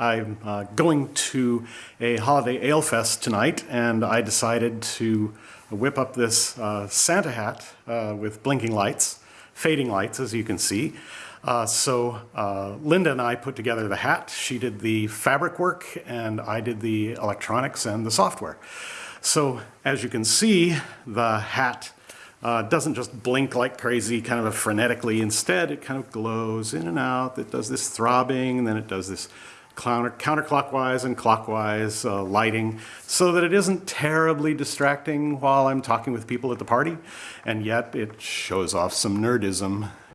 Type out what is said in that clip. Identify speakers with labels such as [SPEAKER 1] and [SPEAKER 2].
[SPEAKER 1] I'm uh, going to a holiday ale fest tonight, and I decided to whip up this uh, Santa hat uh, with blinking lights, fading lights, as you can see. Uh, so uh, Linda and I put together the hat. She did the fabric work, and I did the electronics and the software. So as you can see, the hat uh, doesn't just blink like crazy, kind of frenetically. Instead, it kind of glows in and out. It does this throbbing, and then it does this counter counterclockwise and clockwise uh, lighting so that it isn't terribly distracting while I'm talking with people at the party, and yet it shows off some nerdism